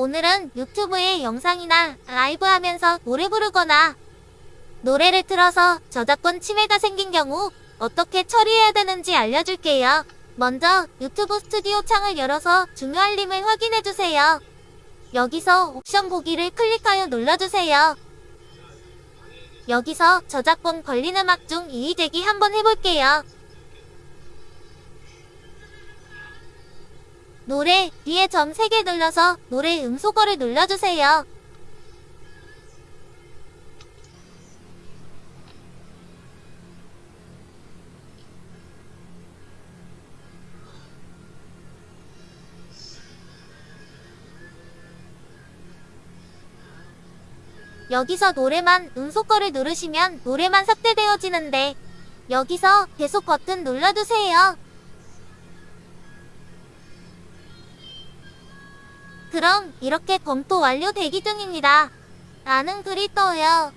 오늘은 유튜브에 영상이나 라이브 하면서 노래 부르거나 노래를 틀어서 저작권 침해가 생긴 경우 어떻게 처리해야 되는지 알려줄게요. 먼저 유튜브 스튜디오 창을 열어서 중요 알림을 확인해주세요. 여기서 옵션 보기를 클릭하여 눌러주세요. 여기서 저작권 걸린 음악 중 이의제기 한번 해볼게요. 노래 뒤에 점 3개 눌러서 노래 음소거를 눌러주세요. 여기서 노래만 음소거를 누르시면 노래만 삭제되어지는데 여기서 계속 버튼 눌러주세요. 그럼 이렇게 검토 완료 대기 중입니다. 라는 글이 떠요.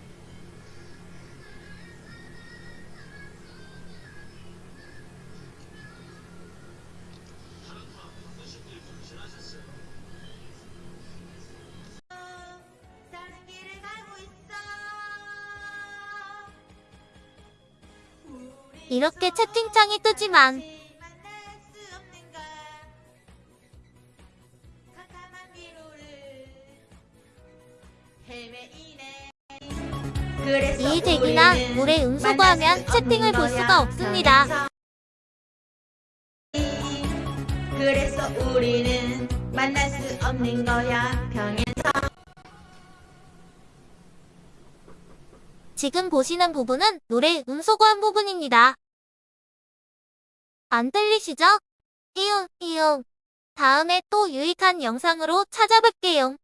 이렇게 채팅창이 뜨지만 노래 만날 음소거하면 수 채팅을 볼 수가 없습니다. 그래서 우리는 만날 수 없는 거야 평행 지금 보시는 부분은 노래 음소거한 부분입니다. 안 들리시죠? 이응, 이응. 다음에 또 유익한 영상으로 찾아뵐게요.